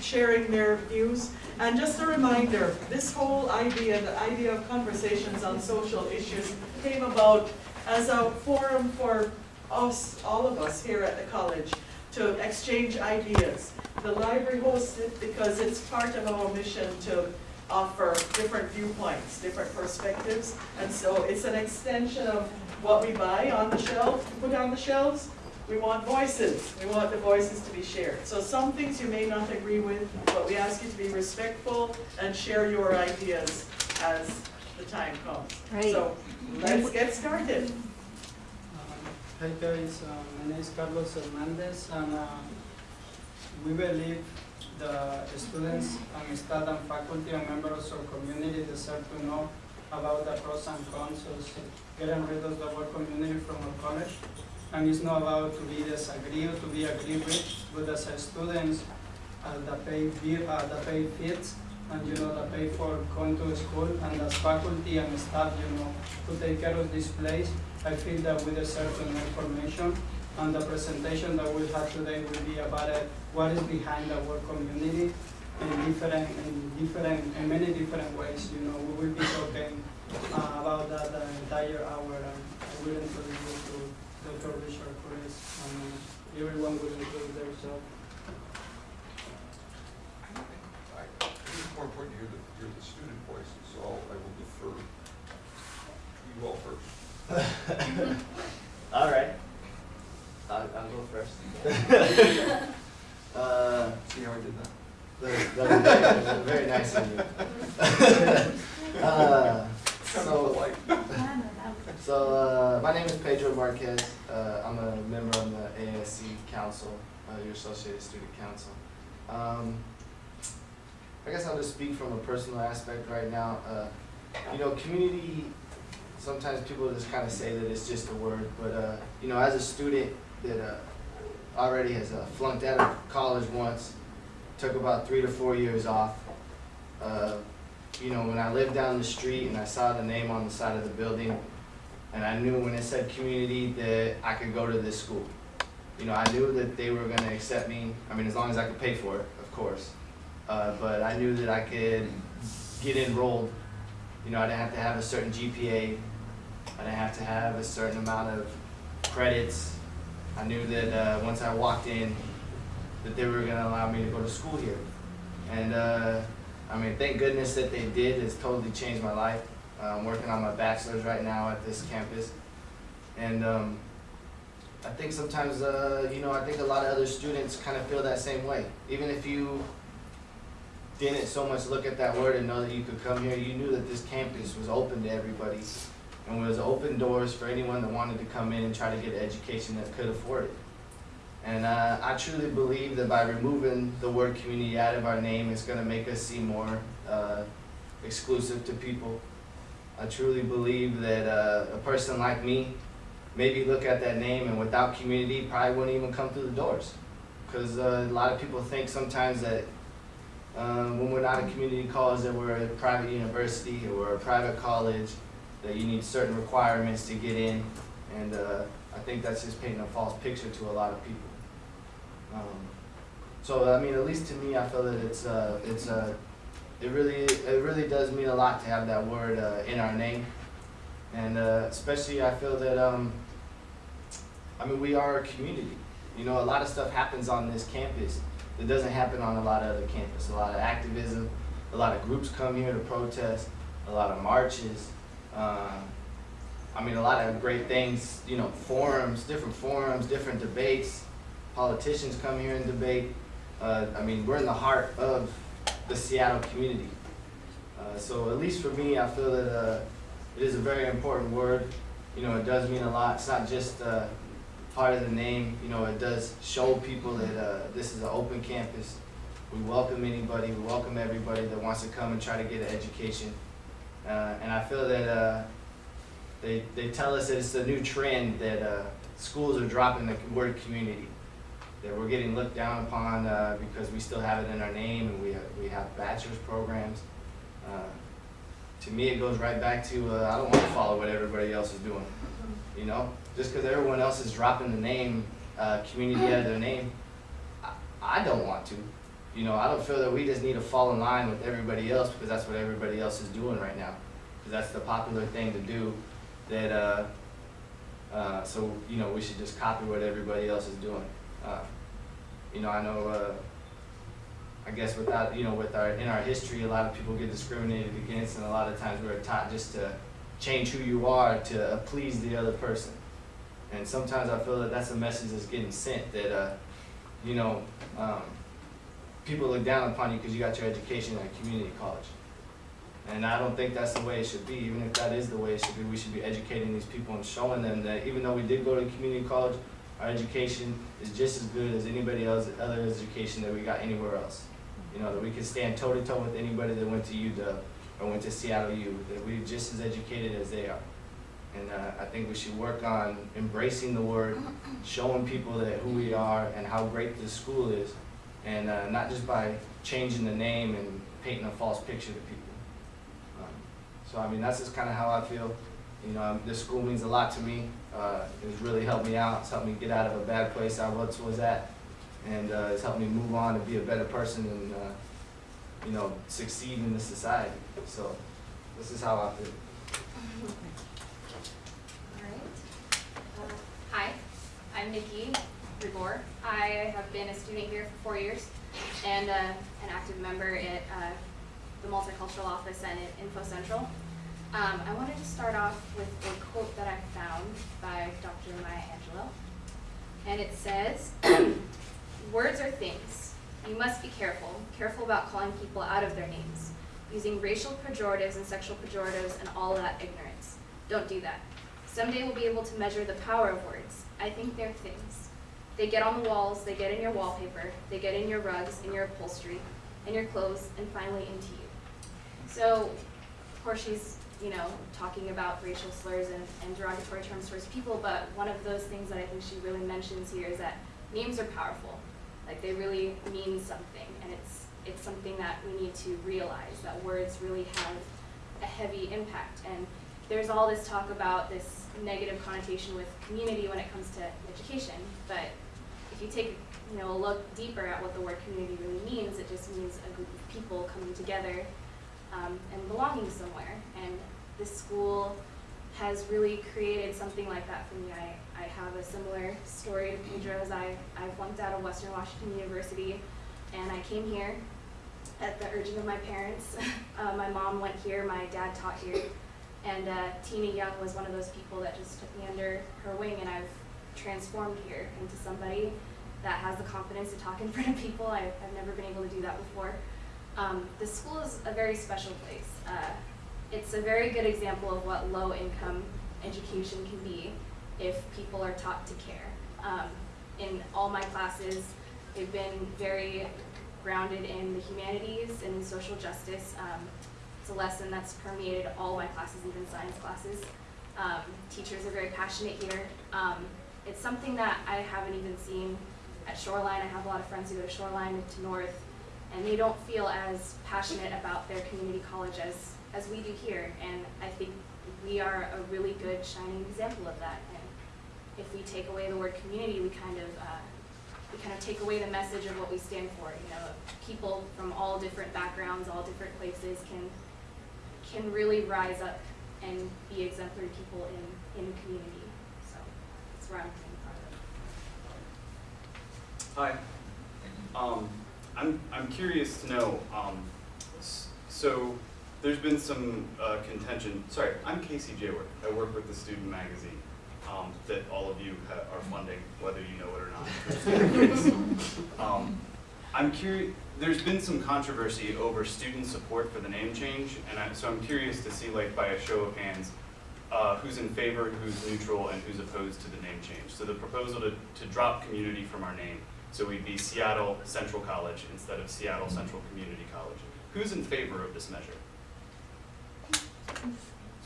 sharing their views. And just a reminder, this whole idea, the idea of conversations on social issues came about as a forum for us, all of us here at the college, to exchange ideas. The library hosts it because it's part of our mission to offer different viewpoints, different perspectives. And so it's an extension of what we buy on the shelf, put on the shelves. We want voices. We want the voices to be shared. So some things you may not agree with, but we ask you to be respectful and share your ideas as the time comes. Right. So let's get started. Hi guys, uh, my name is Carlos Hernandez and uh, we believe the students and staff and faculty and members of community deserve to know about the pros and cons of getting rid of the word community from our college. And it's not about to be disagree or to be agree with, as a students, uh, the pay uh, the pay fits, and you know, the pay for going to school, and as faculty and staff, you know, to take care of this place, I feel that we deserve know information. And the presentation that we'll have today will be about it, what is behind our community in different, in different, in many different ways, you know, we will be talking uh, about that the entire hour, I will introduce Dr. Richard Cruz, and uh, everyone will introduce themselves. I I think it's more important to hear the, hear the student voices, so I'll- I will defer you all first. All right. I'll, I'll go first. uh, See how I did that? that that was very, that was very nice of you. uh, so, Polite. so uh, my name is Pedro Marquez. Uh, I'm a member of the ASC Council, uh, your Associated Student Council. Um, I guess I'll just speak from a personal aspect right now. Uh, you know, community, sometimes people just kind of say that it's just a word, but, uh, you know, as a student that uh, already has uh, flunked out of college once, took about three to four years off, you know, when I lived down the street and I saw the name on the side of the building, and I knew when it said community that I could go to this school. You know, I knew that they were gonna accept me, I mean, as long as I could pay for it, of course. Uh, but I knew that I could get enrolled. You know, I didn't have to have a certain GPA. I didn't have to have a certain amount of credits. I knew that, uh, once I walked in, that they were gonna allow me to go to school here. And, uh, I mean, thank goodness that they did, it's totally changed my life. Uh, I'm working on my bachelor's right now at this campus. And, um, I think sometimes, uh, you know, I think a lot of other students kind of feel that same way. Even if you didn't so much look at that word and know that you could come here, you knew that this campus was open to everybody and was open doors for anyone that wanted to come in and try to get an education that could afford it. And uh, I truly believe that by removing the word community out of our name, it's gonna make us seem more uh, exclusive to people. I truly believe that uh, a person like me, maybe look at that name and without community, probably wouldn't even come through the doors. Because uh, a lot of people think sometimes that um, when we're not a community college, that we're a private university or a private college, that you need certain requirements to get in. And uh, I think that's just painting a false picture to a lot of people. Um, so I mean, at least to me, I feel that it's uh, it's uh, it really it really does mean a lot to have that word uh, in our name, and uh, especially I feel that um, I mean we are a community. You know, a lot of stuff happens on this campus that doesn't happen on a lot of other campuses. A lot of activism, a lot of groups come here to protest, a lot of marches. Um, I mean, a lot of great things, you know, forums, different forums, different debates. Politicians come here and debate. Uh, I mean, we're in the heart of the Seattle community. Uh, so at least for me, I feel that uh, it is a very important word. You know, it does mean a lot. It's not just uh, part of the name. You know, it does show people that uh, this is an open campus. We welcome anybody. We welcome everybody that wants to come and try to get an education. Uh, and I feel that uh, they, they tell us that it's a new trend that schools are dropping the word community. That we're getting looked down upon uh, because we still have it in our name and we have, we have bachelor's programs. Uh, to me, it goes right back to uh, I don't want to follow what everybody else is doing. You know, just because everyone else is dropping the name uh, community out of their name, I, I don't want to. you know, I don't feel that we just need to fall in line with everybody else because that's what everybody else is doing right now. Because that's the popular thing to do. That uh, uh, so you know we should just copy what everybody else is doing. Uh, you know, I know. Uh, I guess without you know with our in our history, a lot of people get discriminated against, and a lot of times we're taught just to change who you are to please the other person. And sometimes I feel that that's a message that's getting sent that uh, you know um, people look down upon you because you got your education at a community college. And I don't think that's the way it should be. Even if that is the way it should be, we should be educating these people and showing them that even though we did go to community college, our education is just as good as anybody else other education that we got anywhere else. You know, that we can stand toe to toe with anybody that went to UW or went to Seattle U, that we're just as educated as they are. And uh, I think we should work on embracing the word, showing people that who we are and how great this school is, and uh, not just by changing the name and painting a false picture to people. Um, so I mean, that's just kind of how I feel. You know, um, this school means a lot to me. Uh, it's really helped me out. It's helped me get out of a bad place I once was at, and uh, it's helped me move on and be a better person and uh, you know succeed in the society. So this is how I feel. Alright. Uh, Hi, I'm Nikki Rigor. I have been a student here for four years and uh, an active member at uh, the multicultural office and at Info Central. Um, I wanted to start off with a quote that I found by Dr. Maya Angelou. And it says, Words are things. You must be careful, careful about calling people out of their names, using racial pejoratives and sexual pejoratives and all that ignorance. Don't do that. Someday we'll be able to measure the power of words. I think they're things. They get on the walls, they get in your wallpaper, they get in your rugs, in your upholstery, in your clothes, and finally into you. So, of course, she's, you know, talking about racial slurs and, and derogatory terms towards people, but one of those things that I think she really mentions here is that names are powerful. Like they really mean something, and it's it's something that we need to realize that words really have a heavy impact. And there's all this talk about this negative connotation with community when it comes to education, but if you take you know a look deeper at what the word community really means, it just means a group of people coming together um, and belonging somewhere. And this school has really created something like that for me. I, I have a similar story to Pedro's. I, I flunked out of Western Washington University and I came here at the urging of my parents. uh, my mom went here, my dad taught here, and uh, Tina Young was one of those people that just took me under her wing and I've transformed here into somebody that has the confidence to talk in front of people. I've, I've never been able to do that before. Um, the school is a very special place. Uh, it's a very good example of what low income education can be if people are taught to care. Um, in all my classes, they've been very grounded in the humanities and in social justice. Um, it's a lesson that's permeated all my classes, even science classes. Um, teachers are very passionate here. Um, it's something that I haven't even seen at Shoreline. I have a lot of friends who go to Shoreline to North, and they don't feel as passionate about their community college as, as we do here. And I think we are a really good shining example of that. And if we take away the word community, we kind of uh, we kind of take away the message of what we stand for. You know, people from all different backgrounds, all different places can can really rise up and be exemplary people in in community. So that's where I'm coming from. Hi. Um, I'm, I'm curious to know, um, so there's been some uh, contention, sorry, I'm Casey Jaywork. I work with the student magazine um, that all of you ha- are funding, whether you know it or not. um, I'm curious, there's been some controversy over student support for the name change, and I, so I'm curious to see, like, by a show of hands, uh, who's in favor, who's neutral, and who's opposed to the name change. So the proposal to, to drop community from our name, so we'd be Seattle Central College instead of Seattle Central Community College. Who's in favor of this measure?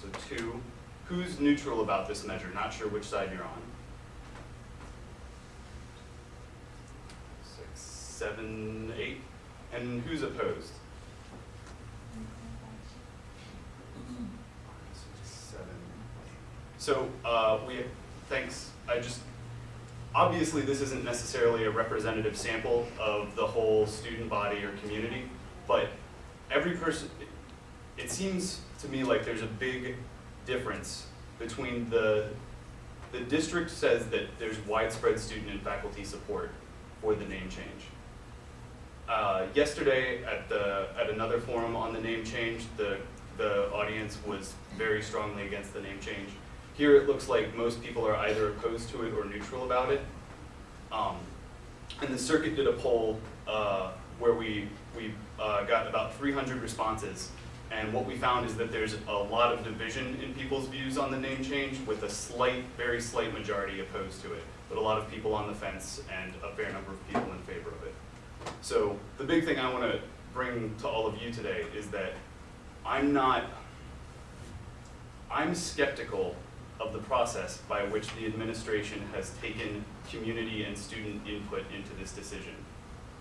So two. Who's neutral about this measure? Not sure which side you're on. Six, seven, eight. And who's opposed? Seven. So, uh, we, thanks, I just, obviously this isn't necessarily a representative sample of the whole student body or community, but every person, it seems to me like there's a big difference between the, the district says that there's widespread student and faculty support for the name change. Uh, yesterday at the, at another forum on the name change, the, the audience was very strongly against the name change. Here it looks like most people are either opposed to it or neutral about it. Um, and the circuit did a poll uh, where we, we uh, got about 300 responses. And what we found is that there's a lot of division in people's views on the name change with a slight, very slight majority opposed to it. But a lot of people on the fence and a fair number of people in favor of it. So the big thing I want to bring to all of you today is that I'm not, I'm skeptical of the process by which the administration has taken community and student input into this decision.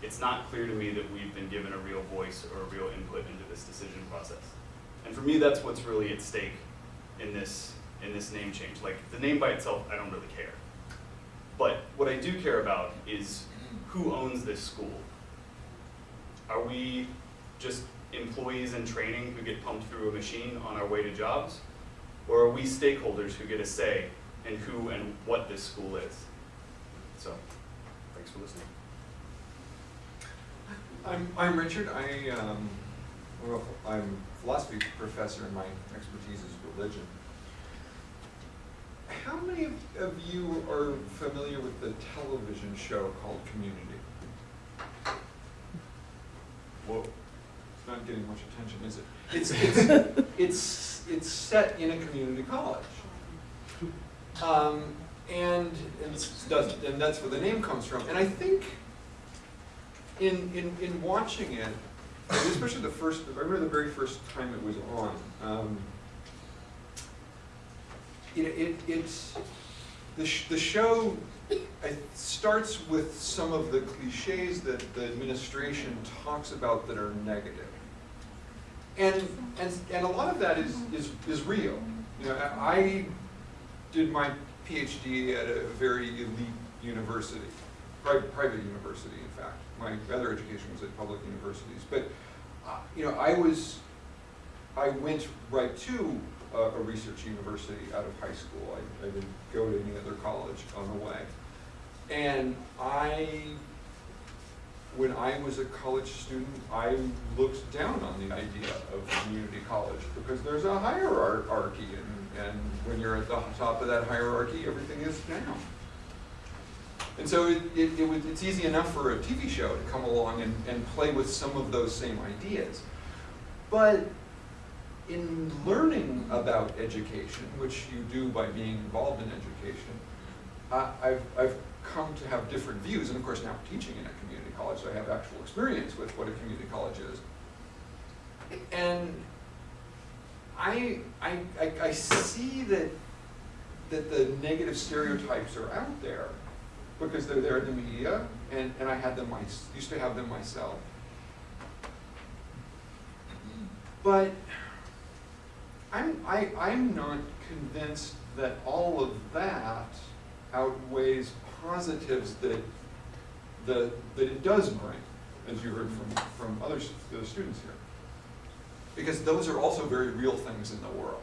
It's not clear to me that we've been given a real voice or a real input into this decision process. And for me, that's what's really at stake in this, in this name change. Like, the name by itself, I don't really care. But what I do care about is who owns this school? Are we just employees in training who get pumped through a machine on our way to jobs? Or are we stakeholders who get a say in who and what this school is? So, thanks for listening. I'm, I'm Richard, I, um, I'm a philosophy professor and my expertise is religion. How many of- of you are familiar with the television show called Community? Whoa, it's not getting much attention, is it? It's, it's, it's, it's set in a community college. Um, and, and does, and that's where the name comes from, and I think in, in, in watching it, especially the first, I remember the very first time it was on, um, it, it, it's, the, sh- the show it starts with some of the cliches that the administration talks about that are negative. And, and, and a lot of that is, is, is real. You know, I did my PhD at a very elite university, private, private university, in fact. My other education was at public universities. But, uh, you know, I was, I went right to a, a research university out of high school. I, I didn't go to any other college on the way. And I, when I was a college student, I looked down on the idea of community college because there's a hierarchy and, and when you're at the top of that hierarchy, everything is down. And so it, it, it was, it's easy enough for a TV show to come along and, and play with some of those same ideas. But in learning about education, which you do by being involved in education, I- I've, I've come to have different views, and of course now teaching in a college, so I have actual experience with what a community college is. And I, I, I, I see that, that the negative stereotypes are out there because they're there in the media, and, and I had them, my, used to have them myself. But I'm, I, I'm not convinced that all of that outweighs positives that, that it does bring, as you heard from, from other students here. Because those are also very real things in the world.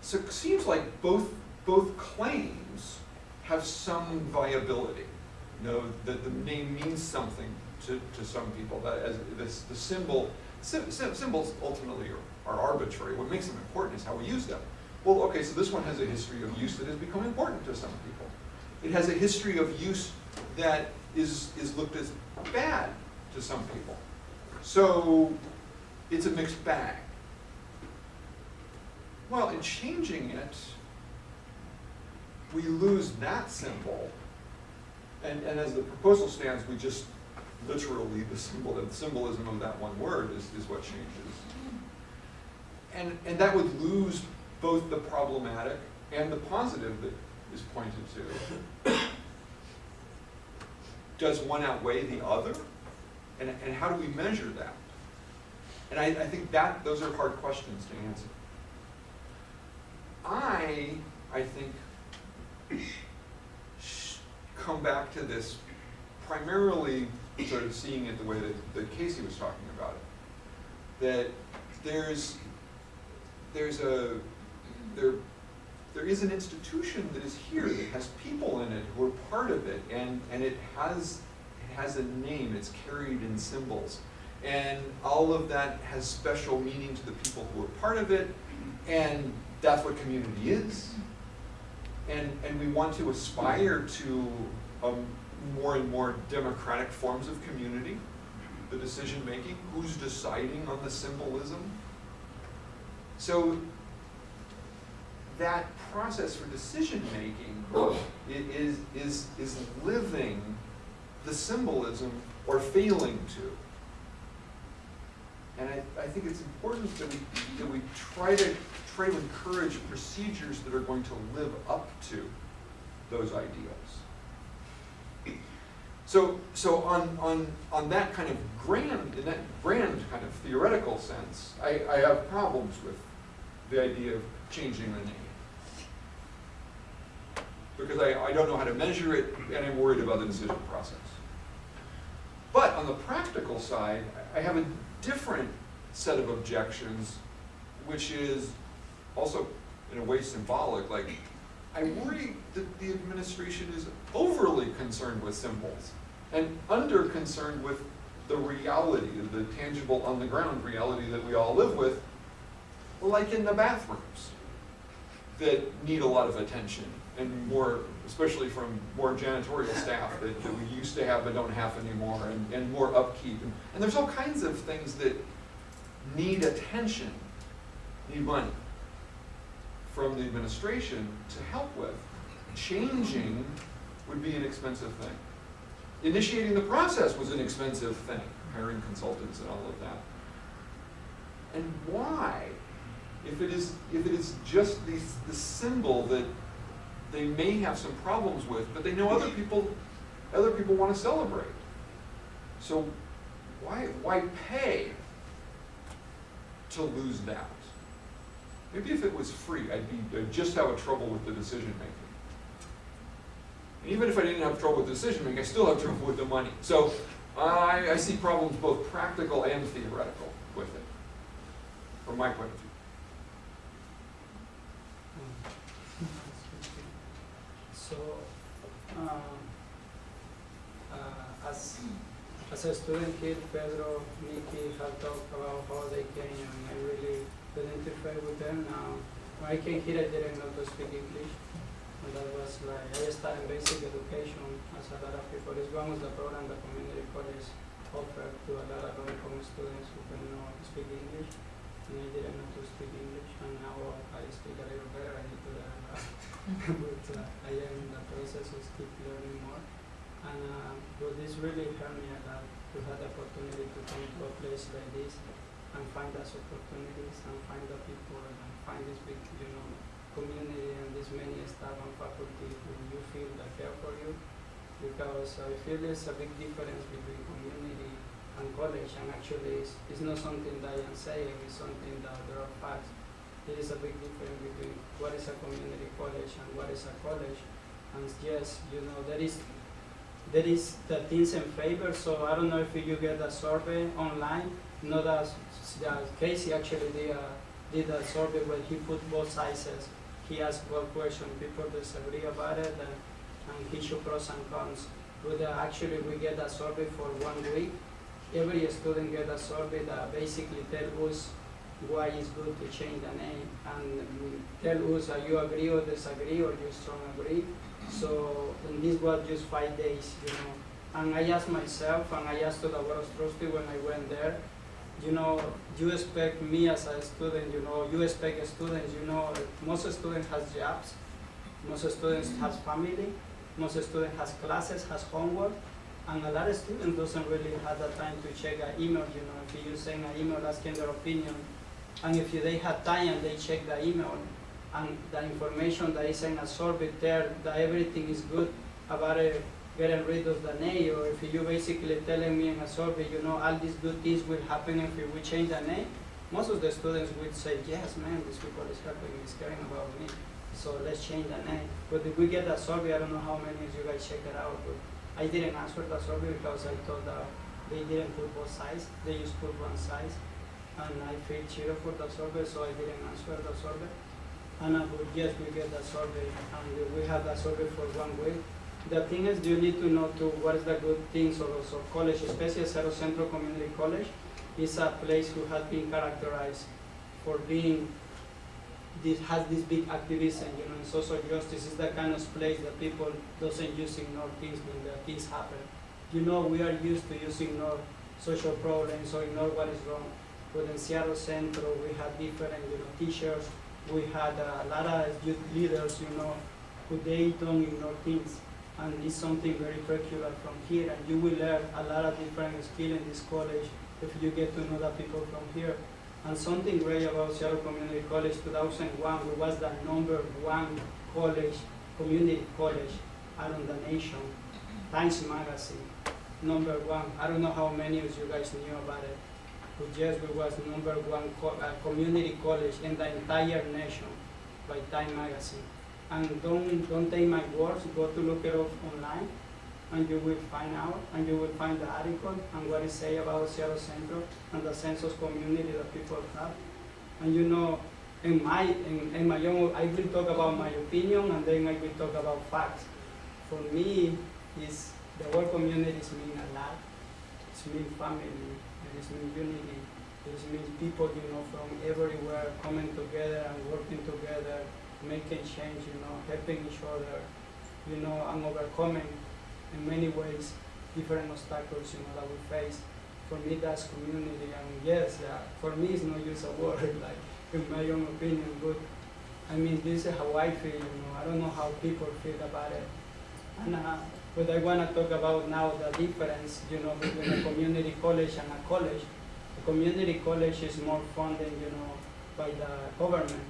So it seems like both, both claims have some viability. You know, that the name means something to, to some people, that as this, the symbol, sym- sym- symbols ultimately are, are arbitrary. What makes them important is how we use them. Well, okay, so this one has a history of use that has become important to some people. It has a history of use that is, is looked as bad to some people. So it's a mixed bag. Well, in changing it, we lose that symbol. And, and as the proposal stands, we just literally, the symbol, the symbolism of that one word is, is what changes. And, and that would lose both the problematic and the positive that is pointed to. Does one outweigh the other? And, and how do we measure that? And I, I think that, those are hard questions to answer. I, I think, come back to this primarily sort of seeing it the way that, that Casey was talking about it. That there's, there's a, there, there is an institution that is here that has people in it who are part of it and, and it has, it has a name, it's carried in symbols. And all of that has special meaning to the people who are part of it and that's what community is. And, and we want to aspire to um, more and more democratic forms of community, the decision making, who's deciding on the symbolism. So that process for decision making is, is, is living the symbolism or failing to. And I, I think it's important that we, that we try to, try to encourage procedures that are going to live up to those ideals. So, so on, on, on that kind of grand, in that grand kind of theoretical sense, I, I have problems with the idea of changing the name. Because I, I don't know how to measure it, and I'm worried about the decision process. But on the practical side, I have a different set of objections, which is also in a way symbolic, like, I worry that the administration is overly concerned with symbols and under concerned with the reality, the tangible on the ground reality that we all live with, like in the bathrooms that need a lot of attention and more, especially from more janitorial staff that, that we used to have but don't have anymore and, and more upkeep. And, and there's all kinds of things that need attention, need money from the administration to help with. Changing would be an expensive thing. Initiating the process was an expensive thing, hiring consultants and all of that. And why? If it is, if it is just the, the symbol that they may have some problems with, but they know other people, other people want to celebrate. So why, why pay to lose that? Maybe if it was free, I'd be, I'd just have a trouble with the decision making. And even if I didn't have trouble with the decision making, I still have trouble with the money. So I, I see problems both practical and theoretical with it, from my point of view. So, um, uh, as, as a student here, Pedro, Nikki have talked about how they came and I really identify with them now. When I came here, I didn't know to speak English. And that was like, I studied basic education as a lot of people. It's one of the program the community college offer to a lot of low-income students who can know speak English. And I didn't know to speak English and now I speak a little better. I need to learn. But uh, I am in the process of keep learning more. And uh, but this really helped me a lot to have the opportunity to come to a place like this and find those opportunities and find the people and find this big, you know, community and this many staff and faculty who you feel that care for you. Because I feel there's a big difference between community and college and actually it's, it's not something that I am saying, it's something that there are facts there is a big difference between what is a community college and what is a college. And yes, you know, there is there is the things in favor, so I don't know if you get a survey online. Not as that Casey actually did a, did a survey where he put both sizes. He asked one question, people disagree about it, and, and he showed pros and cons. But uh, actually, we get a survey for one week. Every student get a survey that basically tell us why it's good to change the name and tell us that you agree or disagree or you strong agree. So and this was just five days, you know. And I asked myself and I asked to the board of trustees when I went there, you know, you expect me as a student, you know, you expect students, you know, most students has jobs, most students has family, most students has classes, has homework, and a lot of students doesn't really have the time to check an email, you know, if you send an email asking their opinion, and if they have time and they check the email, and the information that is in a survey there, that everything is good about it, getting rid of the name, or if you basically telling me in a survey, you know, all these good things will happen if we change the name, most of the students would say, yes, man, this people is helping, is caring about me. so let's change the name. But if we get a survey, I don't know how many of you guys check it out, but I didn't answer the survey because I thought that they didn't put both sides, they just put one size. And I feel cheated for the survey, so I didn't answer the survey. And I but yes, we get the survey, and we have the survey for one week. The thing is, you need to know to what is the good things of college, especially Cerro Centro Community College, is a place who has been characterized for being this has this big activism, you know, in social justice is the kind of place that people doesn't use ignore things when the things happen. You know, we are used to using ignore social problems or ignore what is wrong. But in Seattle Centro, we had different, you know, teachers. We had uh, a lot of youth leaders, you know, who they don't ignore things. And it's something very peculiar from here. And you will learn a lot of different skills in this college if you get to know the people from here. And something great about Seattle Community College 2001, we was the number one college, community college around the nation. Times Magazine, number one. I don't know how many of you guys knew about it. But yes, we was number one co- uh, community college in the entire nation by Time Magazine. And don't, don't take my words, go to look it up online and you will find out, and you will find the article and what it say about Seattle Central and the census community that people have. And you know, in my, in, in my own, I will talk about my opinion and then I will talk about facts. For me, is the word communities mean a lot. It's mean family, is mean unity, it is means people, you know, from everywhere coming together and working together, making change, you know, helping each other, you know, and overcoming in many ways different obstacles you know that we face. For me, that's community, and yes, yeah, for me, it's not just a word, like in my own opinion, but I mean, this is how I feel. You know, I don't know how people feel about it, and uh, but I want to talk about now the difference, you know, between a community college and a college. A community college is more funded, you know, by the government.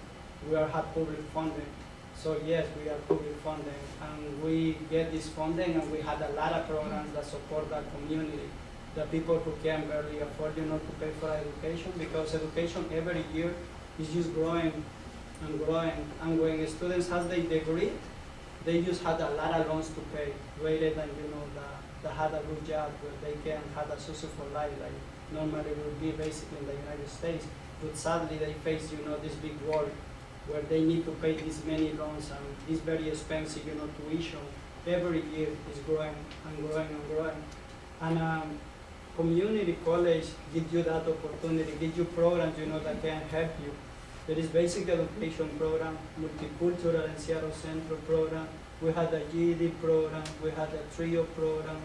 We are have public funding. So yes, we are public funding, and we get this funding, and we had a lot of programs that support the community, the people who can barely afford, you know, to pay for education, because education every year is just growing and growing, and when students have their degree, they just had a lot of loans to pay, rather than, you know, the, that had a good job, where they can have a successful life, like normally would be basically in the United States, but sadly, they face, you know, this big wall where they need to pay this many loans and this very expensive, you know, tuition every year is growing and growing and growing. And um, community college gives you that opportunity, gives you programs, you know, that can help you. There is basic education program, multicultural and Seattle Central program. We had a GED program, we had a TRIO program.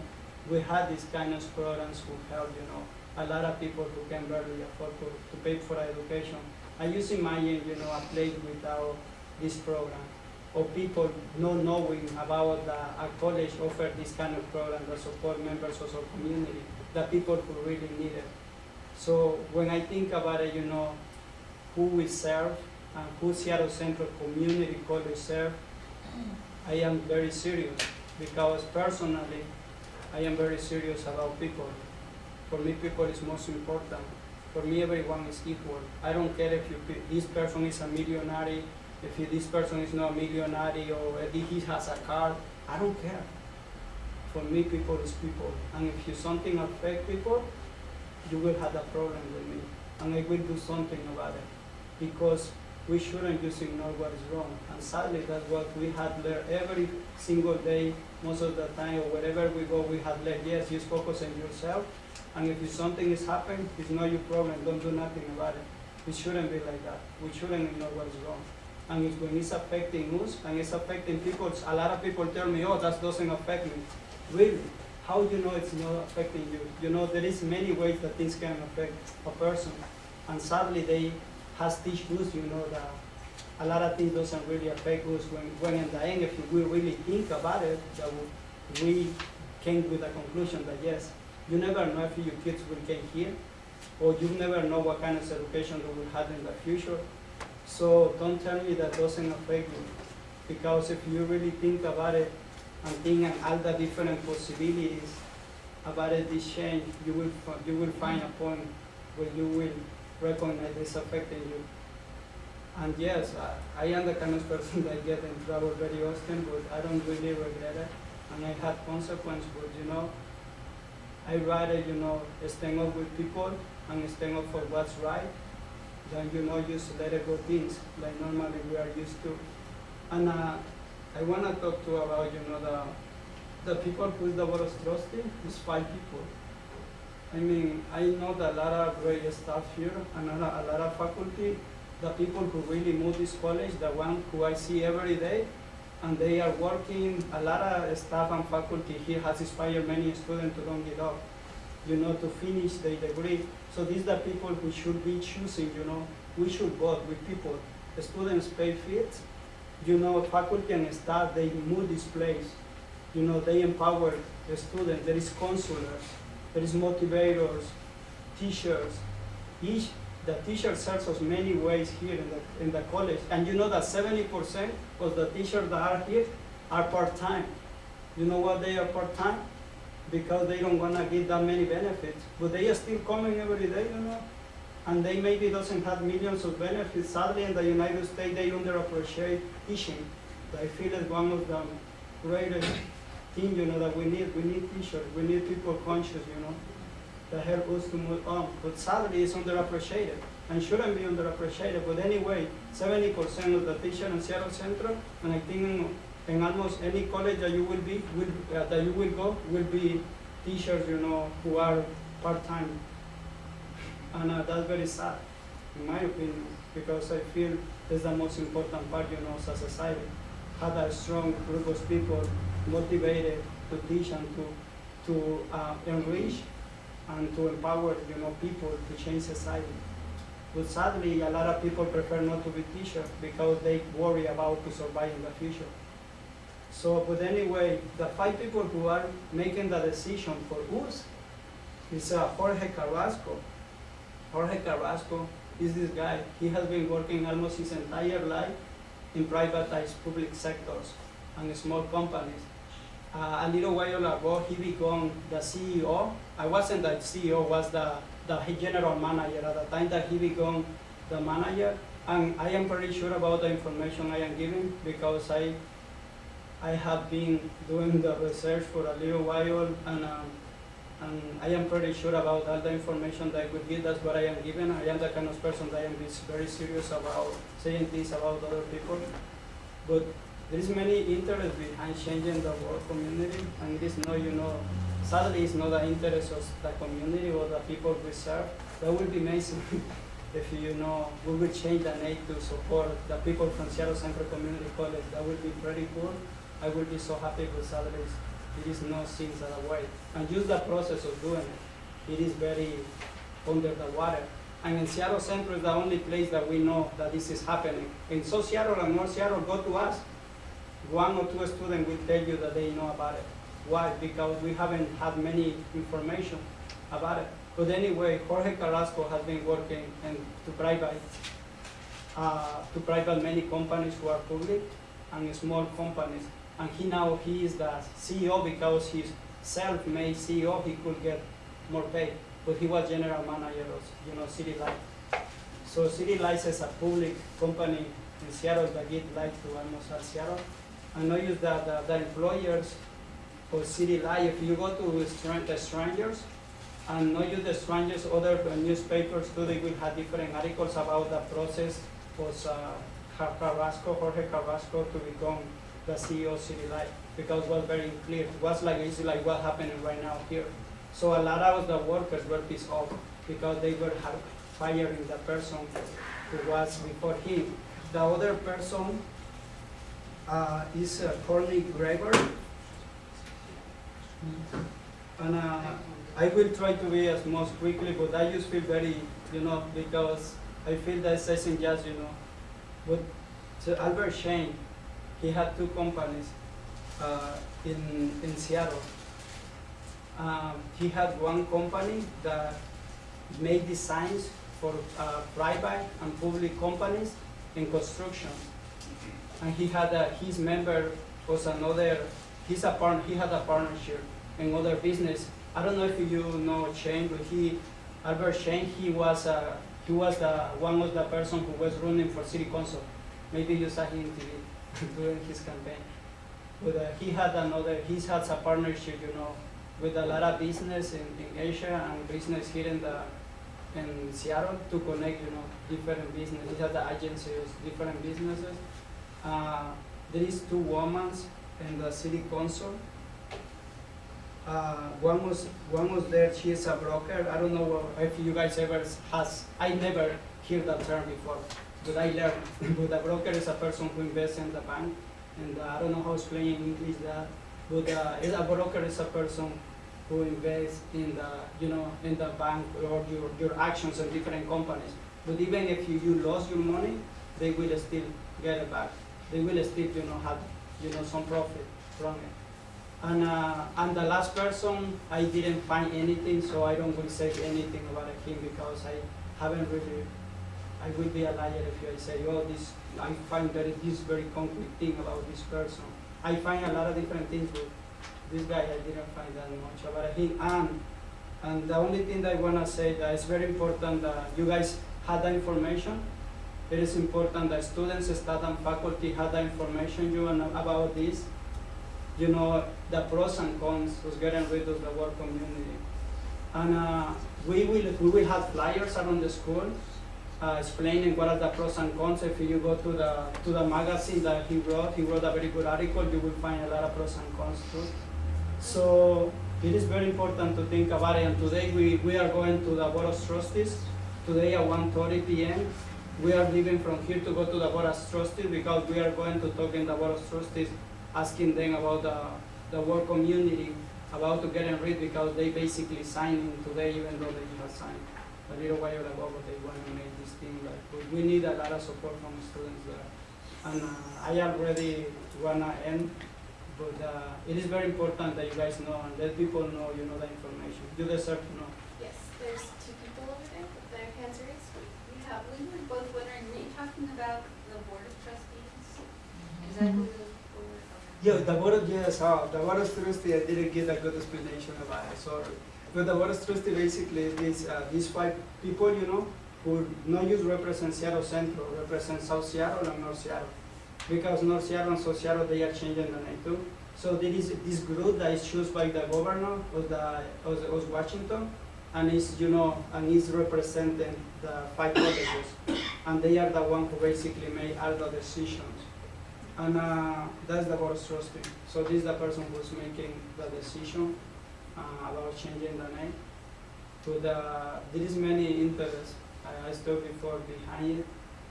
We had these kind of programs who help, you know, a lot of people who can barely afford to, to pay for education. I just imagine, you know, a place without this program, or people not knowing about the, a college offer this kind of program that support members of our community, the people who really need it. So when I think about it, you know, who we serve and who Seattle Central Community College serve, I am very serious because personally, I am very serious about people. For me, people is most important. For me, everyone is equal. I don't care if you, this person is a millionaire, if this person is not a millionaire, or if he has a car. I don't care. For me, people is people. And if you something affect people, you will have a problem with me. And I will do something about it. Because we shouldn't just ignore what is wrong. And sadly, that's what we had learned every single day, most of the time, or wherever we go, we have learned, yes, just focus on yourself. And if something is happening, it's not your problem, don't do nothing about it. It shouldn't be like that. We shouldn't ignore what is wrong. And it's when it's affecting us and it's affecting people, a lot of people tell me, oh, that doesn't affect me. Really? How do you know it's not affecting you? You know, there is many ways that things can affect a person. And sadly, they has teach you know, that a lot of things doesn't really affect us when, when in the end, if we really think about it, that we came with a conclusion that yes, you never know if your kids will get here, or you never know what kind of education they will have in the future. So don't tell me that doesn't affect you, because if you really think about it and think of all the different possibilities about this change, you will you will find a point where you will recognize it's affecting you. And yes, I, I am the kind of person that get in trouble very often, but I don't really regret it. And I had consequence, but you know, I rather, you know, stand up with people and stand up for what's right than, you know, just let it go things like normally we are used to. And uh, I want to talk to about, you know, the, the people who is the board trusting is five people. I mean, I know that a lot of great staff here and a lot, of faculty, the people who really move this college, the one who I see every day, and they are working, a lot of staff and faculty here has inspired many students to don't give up, you know, to finish their degree. So these are the people who should be choosing, you know, we should work with people. The students pay fees, you know, faculty and staff, they move this place. You know, they empower the students, there is counselors, there is motivators, teachers. Each, the teacher serves us many ways here in the, in the college. And you know that seventy percent of the teachers that are here are part-time. You know why they are part-time? Because they don't wanna give that many benefits, but they are still coming every day, you know? And they maybe doesn't have millions of benefits. Sadly, in the United States, they underappreciate teaching. I feel it's one of the greatest thing, you know, that we need. We need teachers, we need people conscious, you know, that help us to move on. But sadly, it's underappreciated and shouldn't be underappreciated. But anyway, seventy percent of the teachers in Seattle Central, and I think in, almost any college that you will be, will, uh, that you will go, will be teachers, you know, who are part-time. And uh, that's very sad, in my opinion, because I feel it's the most important part, you know, as a society. Have a strong group of people motivated to teach and to, to uh, enrich and to empower, you know, people to change society. But sadly, a lot of people prefer not to be teachers because they worry about to survive in the future. So, but anyway, the five people who are making the decision for us is uh, Jorge Carrasco. Jorge Carrasco is this guy. He has been working almost his entire life in privatized public sectors and small companies. Uh, a little while ago, he became the CEO. I wasn't the CEO, was the, the general manager at the time that he became the manager. And I am pretty sure about the information I am giving because I, I have been doing the research for a little while and, um, and I am pretty sure about all the information that I could give. That's what I am given. I am the kind of person that I am very serious about saying things about other people. But there is many interest behind changing the world community, and it is not, you know, sadly, it's not the interest of the community or the people we serve. That would be amazing if you know we would change the name to support the people from Seattle Central Community College. That would be pretty cool. I would be so happy with salaries. It is no things that way, and just the process of doing it. It is very under the water. And in Seattle Central is the only place that we know that this is happening. In South Seattle and North Seattle, go to us one or two students will tell you that they know about it. Why? Because we haven't had many information about it. But anyway, Jorge Carrasco has been working in, to private, uh, to private many companies who are public and small companies. And he now, he is the CEO because he's self-made CEO, he could get more pay. But he was general manager of, you know, City Light. So City Light is a public company in Seattle that give light to almost all Seattle. I know you that the, the employers for City if you go to the strangers, and know you the strangers, other uh, newspapers too, they will have different articles about the process was uh, Carrasco, Jorge Carrasco to become the CEO of City Light, because it was very clear, it was like, it's like what happening right now here. So a lot of the workers were pissed off, because they were firing the person who was before him. The other person uh, is uh, Courtney Gregoire. And uh, I will try to be as most quickly, but I just feel very, you know, because I feel that isn't just, you know. But so Albert Shen, he had two companies uh, in, in Seattle. Um, he had one company that made designs for uh, private and public companies in construction and he had a, his member was another, he's a he had a partnership in other business. I don't know if you know Shen, but he, Albert Shen, he was a, he was the one of the person who was running for city council. Maybe you saw him in TV during his campaign. But uh, he had another, he has a partnership, you know, with a lot of business in, in Asia and business here in the in Seattle to connect, you know, different businesses. He has the agencies, different businesses. Uh, there is two women in the city council. Uh, one was one was there. She is a broker. I don't know if you guys ever has. I never heard that term before, but I learned. but a broker is a person who invests in the bank, and uh, I don't know how to explain in English that. But uh, a broker is a person who invests in the you know in the bank or your your actions in different companies. But even if you, you lost your money, they will still get it back. They will still you know have you know some profit from it. And, uh, and the last person, I didn't find anything, so I don't will say anything about him because I haven't really, I would be a liar if I say, oh, this, I find very, this very concrete thing about this person. I find a lot of different things, but this guy, I didn't find that much about him. And, and the only thing that I wanna say that it's very important that you guys had the information. It is important that students, staff, and faculty have the information you know about this you know, the pros and cons of getting rid of the work community. And uh, we will we will have flyers around the school uh, explaining what are the pros and cons. If you go to the to the magazine that he wrote, he wrote a very good article. You will find a lot of pros and cons too. So it is very important to think about it. And today we, we are going to the Board of Trustees. Today at 1:30 p.m. We are leaving from here to go to the Board of Trustees because we are going to talk in the Board of Trustees asking them about the, the work community, about to getting rid because they basically signing today even though they have signed a little while ago, but they want to make this thing like, we need a lot of support from students there. And uh, I already wanna end, but uh, it is very important that you guys know and let people know, you know, the information. You deserve to know. Yes, there's two people over there with their hands raised. We have you talking about the board of trustees? Is that who the board, okay. Yeah, the board of, yes, uh, the board of trustee, I didn't get a good explanation about it, sorry. But the board of trustees basically is, uh, these five people, you know, who not use represent Seattle Central, represent South Seattle and North Seattle. Because North Seattle and South Seattle, they are changing the name too. So there is this group that is chosen by the governor of the, of, of Washington, and is, you know, and is representing the five colleges. And they are the one who basically made all the decisions. And uh, that's the board of trustee. So this is the person who's making the decision uh, about changing the name. To the there is many interests. I, I stood before behind it,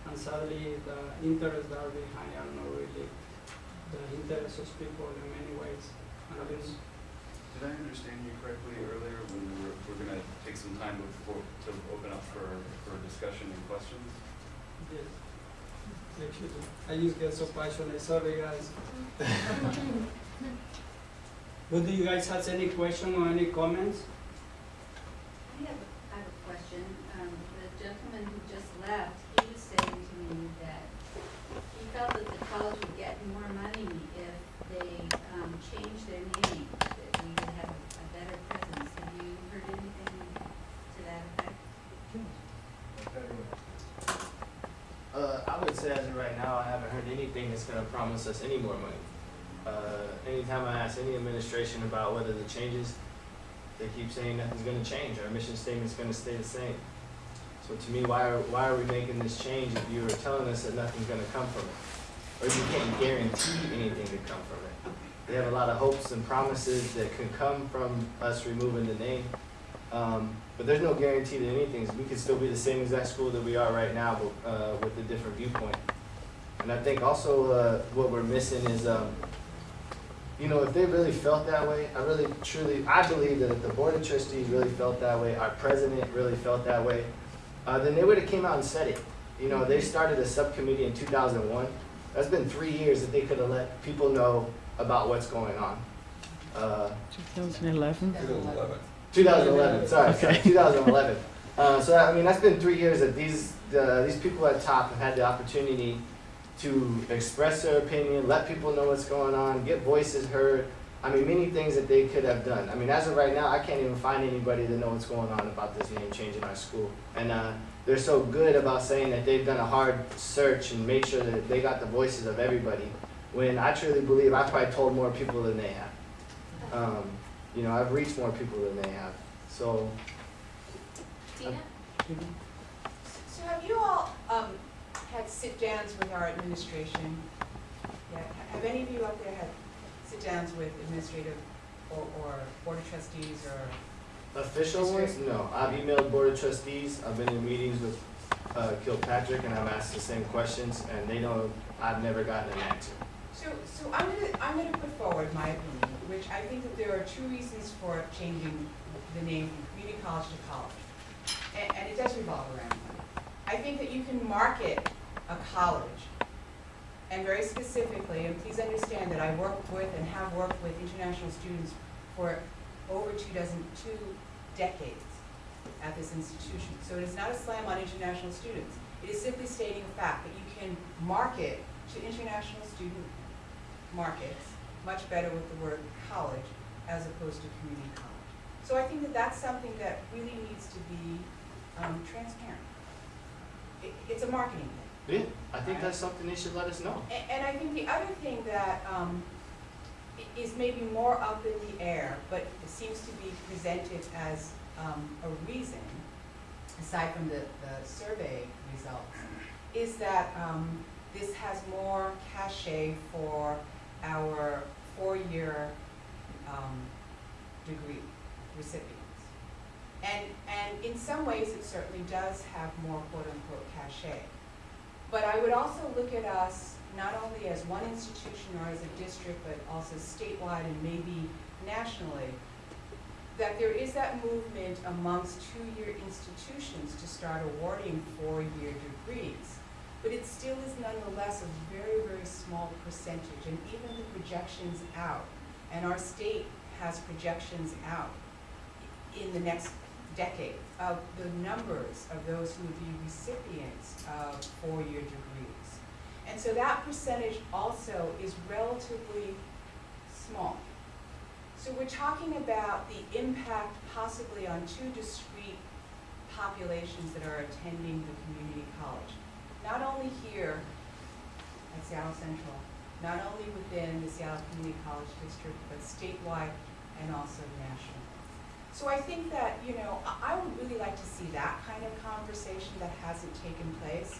and sadly the interests that are behind are not really the interests of people in many ways. And Did I understand you correctly earlier when we were, we're gonna take some time before, to open up for, for discussion and questions? yes. Actually, I just get so passionate. Sorry, guys. But do you guys have any question or any comments? I have, a- I have a question. Um, the gentleman who just left, he was saying to me that he felt that the college would get more money if they, um, changed their name, that we would have a better presence. Have you heard anything to that effect? Uh, I would say as of right now, I haven't heard anything that's gonna promise us any more money. Uh, anytime I ask any administration about whether the changes, they keep saying nothing's gonna change, our mission statement's gonna stay the same. So to me, why are, why are we making this change if you're telling us that nothing's gonna come from it? Or you can't guarantee anything to come from it? They have a lot of hopes and promises that can come from us removing the name. Um, but there's no guarantee that anything, we could still be the same exact school that we are right now, but, uh, with a different viewpoint. And I think also, uh, what we're missing is, um, you know, if they really felt that way, I really truly, I believe that if the board of trustees really felt that way, our president really felt that way, uh, then they would have came out and said it. You know, they started a subcommittee in two thousand one. That's been three years that they could have let people know about what's going on. Uh, 2011? 2011, sorry, sorry, 2011. Uh, so I mean, that's been three years that these uh, these people at top have had the opportunity to express their opinion, let people know what's going on, get voices heard, I mean, many things that they could have done. I mean, as of right now, I can't even find anybody to know what's going on about this name change in our school. And uh, they're so good about saying that they've done a hard search and made sure that they got the voices of everybody. When I truly believe I probably told more people than they have. Um, you know, I've reached more people than they have. So Tina? So have you all, um, had sit-downs with our administration? Yeah, have any of you out there had sit-downs with administrative or, or board of trustees or? Official ones? No. I've emailed board of trustees, I've been in meetings with uh, Kilpatrick, and I've asked the same questions, and they don't, I've never gotten an answer. So, so I'm gonna, I'm gonna put forward my opinion, which I think that there are two reasons for changing the name from community college to college. And, and it does revolve around money. I think that you can market a college, and very specifically, and please understand that I work with and have worked with international students for over two dozen, two decades at this institution. So it is not a slam on international students. It is simply stating a fact that you can market to international student markets much better with the word college as opposed to community college. So I think that that's something that really needs to be um, transparent. It, it's a marketing thing. Yeah, I think that's something they should let us know. A- And I think the other thing that um, is maybe more up in the air, but it seems to be presented as um, a reason, aside from the, the survey results, is that um, this has more cachet for our four-year um, degree recipients. And, and in some ways, it certainly does have more quote-unquote cachet. But I would also look at us not only as one institution or as a district, but also statewide and maybe nationally, that there is that movement amongst two-year institutions to start awarding four-year degrees. But it still is nonetheless a very, very small percentage, and even the projections out, and our state has projections out in the next decade of the numbers of those who would be recipients of four-year degrees. And so that percentage also is relatively small. So we're talking about the impact possibly on two discrete populations that are attending the community college. Not only here at Seattle Central, not only within the Seattle Community College District, but statewide and also national. So I think that, you know, I, would really like to see that kind of conversation that hasn't taken place.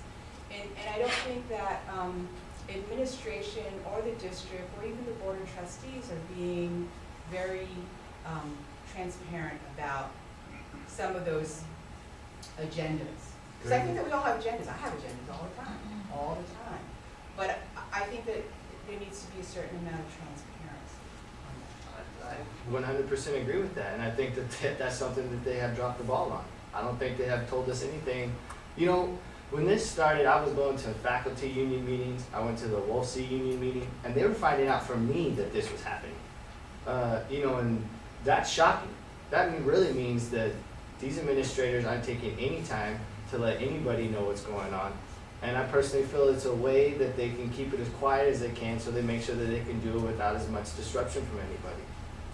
And, and I don't think that, um, administration or the district or even the board of trustees are being very, um, transparent about some of those agendas. Because I think that we all have agendas, I have agendas all the time, all the time. But I, think that there needs to be a certain amount of transparency. I one hundred percent agree with that, and I think that that- that's something that they have dropped the ball on. I don't think they have told us anything. You know, when this started, I was going to faculty union meetings, I went to the Wolsey union meeting, and they were finding out from me that this was happening. Uh, you know, and that's shocking. That really means that these administrators aren't taking any time to let anybody know what's going on. And I personally feel it's a way that they can keep it as quiet as they can, so they make sure that they can do it without as much disruption from anybody.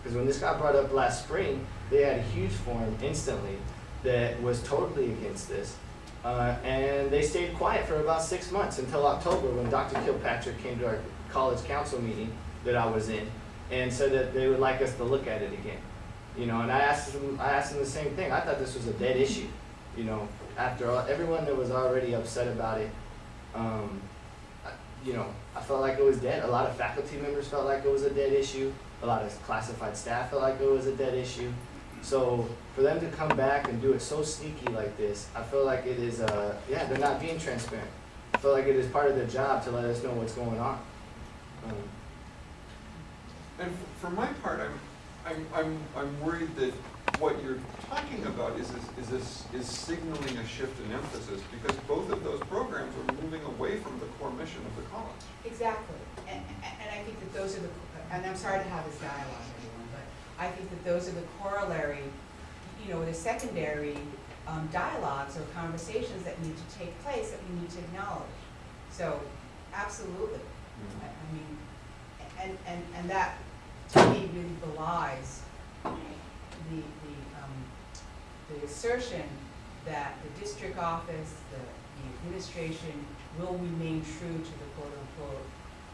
Because when this got brought up last spring, they had a huge forum instantly that was totally against this. Uh, and they stayed quiet for about six months until October when Dr. Kilpatrick came to our college council meeting that I was in and said that they would like us to look at it again. You know, and I asked them, I asked them the same thing. I thought this was a dead issue. You know, after all, everyone that was already upset about it, um, I- you know, I felt like it was dead. A lot of faculty members felt like it was a dead issue. A lot of classified staff felt like it was a dead issue. So for them to come back and do it so sneaky like this, I feel like it is, uh, yeah, they're not being transparent. I feel like it is part of their job to let us know what's going on. Um, And for my part, I'm, I'm, I'm, I'm worried that what you're talking about is, is, is this, is signaling a shift in emphasis, because both of those programs are moving away from the core mission of the college. Exactly, and, and and I think that those are the, and I'm sorry to have this dialogue, everyone, but I think that those are the corollary, you know, the secondary um, dialogues or conversations that need to take place that we need to acknowledge. So, absolutely, I, I mean, and, and, and that to me really belies the, the, um, the assertion that the district office, the, the administration will remain true to the quote-unquote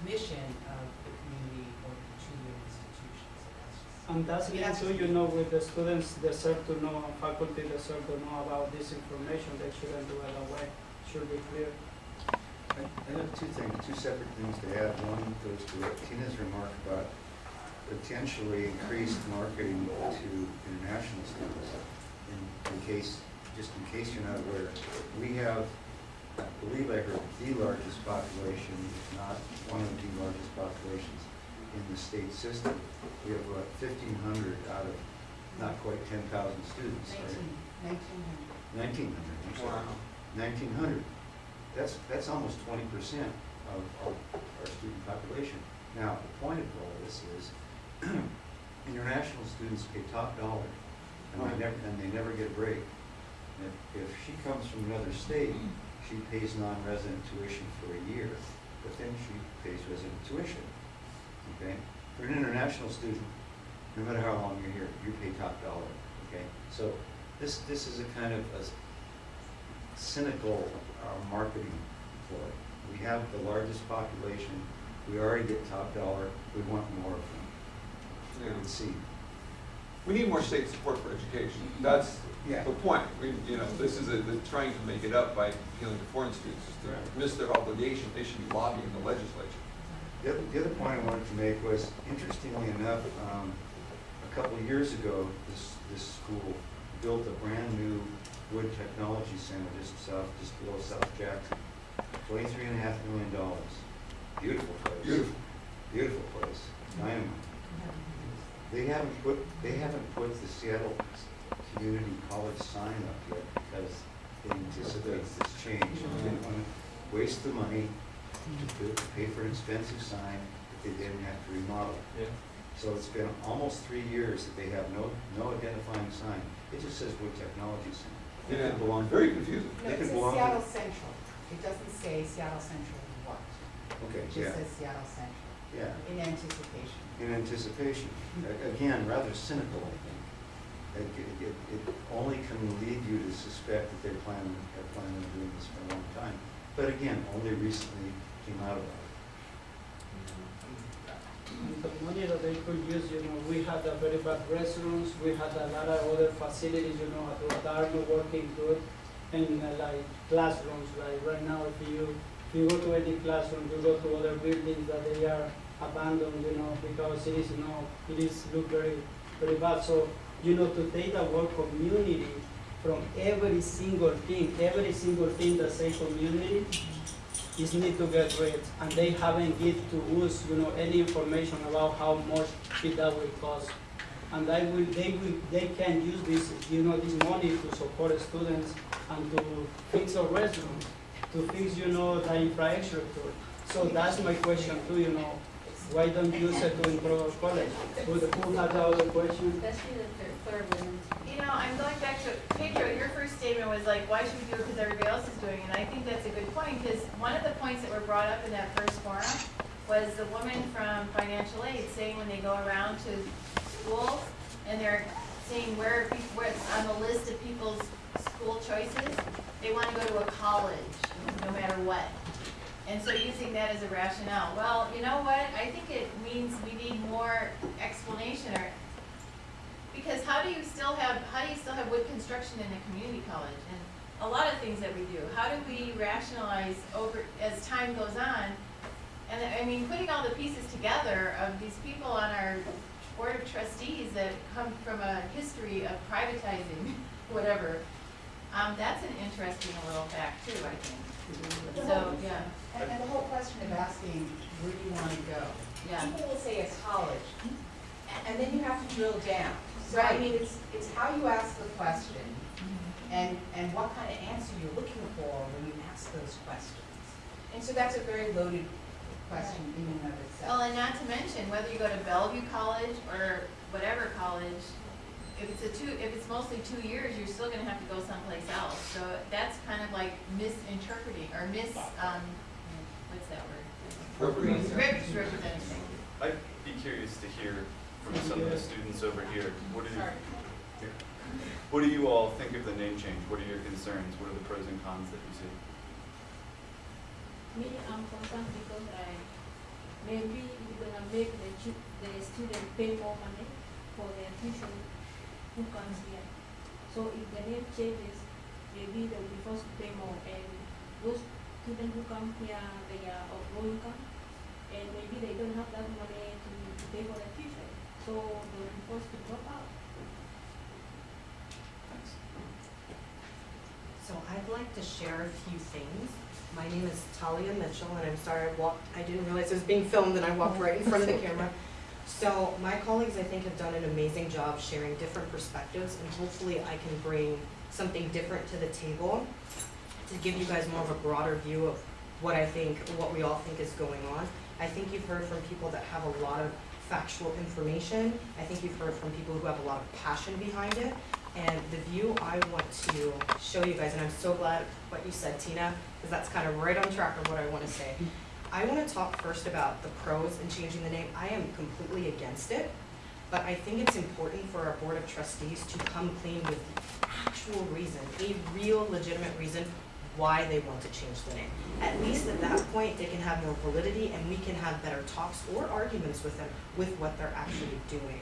mission of the community or the two-year institution, so that's just. And that's I mean, mean too, you know, with the students deserve to know, and faculty deserve to know about this information, they shouldn't do it that way, should be clear. I I have two things, two separate things to add. One goes to what Tina's remark about potentially increased marketing to international students. In, in case, just in case you're not aware, we have, I believe I heard, the largest population, if not one of the largest populations in the state system. We have about fifteen hundred out of not quite ten thousand students, right? Nineteen, nineteen hundred. Nineteen hundred, I'm. Nineteen hundred. That's, that's almost twenty percent of our, our student population. Now, the point of all this is, international students pay top dollar, and they never, and they never get a break. If, if she comes from another state, she pays non-resident tuition for a year, but then she pays resident tuition, okay? For an international student, no matter how long you're here, you pay top dollar, okay? So, this, this is a kind of a cynical uh, marketing ploy. We have the largest population, we already get top dollar, we want more of them. Yeah. We see. We need more state support for education. That's Yeah. the point. We, you know, this is a, the trying to make it up by appealing to foreign students. Is Right. to miss their obligation, they should be lobbying the legislature. The other, the other point I wanted to make was, interestingly enough, um, a couple of years ago, this, this school built a brand-new wood technology center just south, just below South Jackson. Twenty-three and a half million dollars. Beautiful place. Beautiful. Beautiful place, dynamite. They haven't put, they haven't put the Seattle Community College sign up yet because they anticipate this change. And They didn't want to waste the money to pay- to pay for an expensive sign that they didn't have to remodel. Yeah. So it's been almost three years that they have no, no identifying sign. It just says Wood Technology Center. It Yeah, could belong. very confusing. No, it could says belong to- Seattle Central. It doesn't say Seattle Central what. Okay, It yeah, just says Seattle Central, yeah, in anticipation. in anticipation. A- Again, rather cynical, I think. It, it, it- it only can lead you to suspect that they're planning, they're planning on doing this for a long time. But again, only recently came out it. And the money that they could use, you know, we had a very bad restrooms, we had a lot of other facilities, you know, that are not working good. And uh, like classrooms, like right now, if you, if you go to any classroom, you go to other buildings that they are abandoned, you know, because it is, you know, it is look very, very bad. So, you know, to take the word community from every single thing, every single thing that say community, is need to get rid, and they haven't give to us, you know, any information about how much it that will cost. And they will, they will, they can use this, you know, this money to support students and to fix our restrooms, to fix, you know, the infrastructure. So that's my question too, you know, why don't you use it to improve college? Who, who has the other question? Especially the third, third. You know, I'm going back to, Pedro, your first statement was like, why should we do it because everybody else is doing it? And I think that's a good point, because one of the points that were brought up in that first forum was the woman from financial aid saying when they go around to schools and they're seeing where, what's on the list of people's school choices, they want to go to a college, no matter what. And so using that as a rationale, well, you know what, I think it means we need more explanation or because how do you still have, how do you still have wood construction in a community college? And a lot of things that we do, how do we rationalize over, as time goes on? And I mean, putting all the pieces together of these people on our board of trustees that come from a history of privatizing, whatever, um, that's an interesting little fact too, I think. So, yeah, And, and the whole question of asking, where do you wanna go? yeah. People will say it's college, a- and then you have to drill down. So I Right. mean, it's, it's how you ask the question and, and what kind of answer you're looking for when you ask those questions. And so that's a very loaded question in and of itself. Well, and not to mention, whether you go to Bellevue College or whatever college, if it's a two, if it's mostly two years, you're still gonna have to go someplace else. So that's kind of like misinterpreting, or mis, um, what's that word? Appropriate. Misrepresenting. I'd be curious to hear from some of the students over here. What do you, Sorry. what do you all think of the name change? What are your concerns? What are the pros and cons that you see? Me, I'm concerned because I, maybe we're gonna make the chu- the student pay more money for their tuition who comes here. So if the name changes, maybe they will be forced to pay more and those students who come here, they are of low income and maybe they don't have that money to, to pay for their tuition, so they will be forced to drop out. So I'd like to share a few things. My name is Talia Mitchell, and I'm sorry I walked, I didn't realize it was being filmed, and I walked right in front of the camera. So my colleagues, I think, have done an amazing job sharing different perspectives, and hopefully I can bring something different to the table to give you guys more of a broader view of what I think, what we all think is going on. I think you've heard from people that have a lot of factual information. I think you've heard from people who have a lot of passion behind it. And the view I want to show you guys, and I'm so glad what you said, Tina, because that's kind of right on track of what I want to say. I want to talk first about the pros in changing the name. I am completely against it, but I think it's important for our Board of Trustees to come clean with the actual reason, a real legitimate reason why they want to change the name. At least at that point, they can have more validity and we can have better talks or arguments with them with what they're actually doing.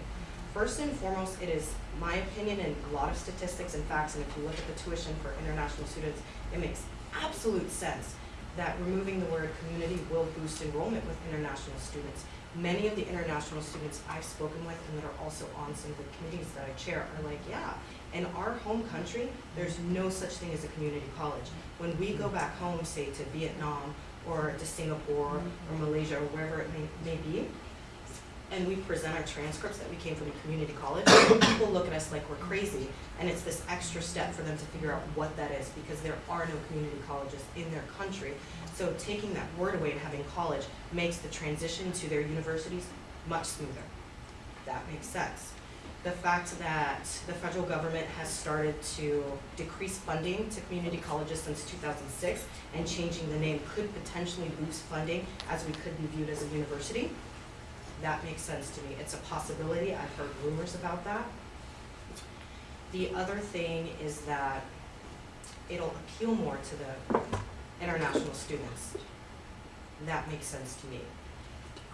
First and foremost, it is my opinion and a lot of statistics and facts, and if you look at the tuition for international students, it makes absolute sense that removing the word community will boost enrollment with international students. Many of the international students I've spoken with and that are also on some of the committees that I chair are like, yeah, in our home country, there's no such thing as a community college. When we go back home, say to Vietnam or to Singapore or mm-hmm. Malaysia or wherever it may, may be, and we present our transcripts that we came from a community college, people look at us like we're crazy. And it's this extra step for them to figure out what that is because there are no community colleges in their country. So taking that word away and having college makes the transition to their universities much smoother. That makes sense. The fact that the federal government has started to decrease funding to community colleges since 2006 and changing the name could potentially boost funding as we could be viewed as a university. That makes sense to me. It's a possibility. I've heard rumors about that. The other thing is that it'll appeal more to the international students. That makes sense to me.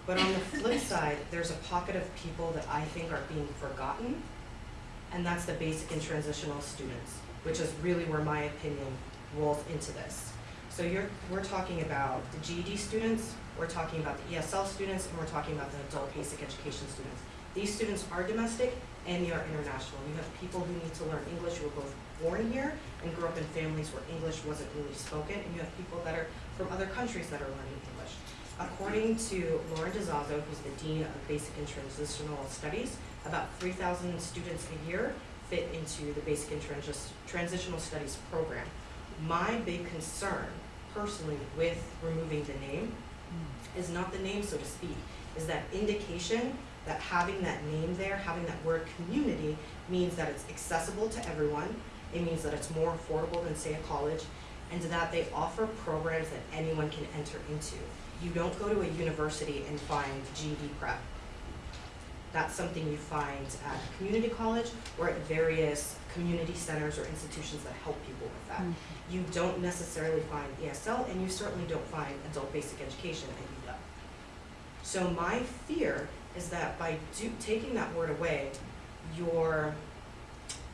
But on the flip side, there's a pocket of people that I think are being forgotten, and that's the basic and transitional students, which is really where my opinion rolls into this. So you're, we're talking about the GED students, we're talking about the ESL students, and we're talking about the adult basic education students. These students are domestic and they are international. You have people who need to learn English who were both born here and grew up in families where English wasn't really spoken, and you have people that are from other countries that are learning English. According to Lauren DeZazo, who's the Dean of Basic and Transitional Studies, about three thousand students a year fit into the Basic and Transis- Transitional Studies program. My big concern personally with removing the name is not the name, so to speak, is that indication that having that name there, having that word community, means that it's accessible to everyone. It means that it's more affordable than, say, a college, and that they offer programs that anyone can enter into. You don't go to a university and find GED prep. That's something you find at a community college or at various community centers or institutions that help people with that. Mm-hmm. You don't necessarily find ESL, and you certainly don't find adult basic education at UW. So my fear is that by do, taking that word away, you're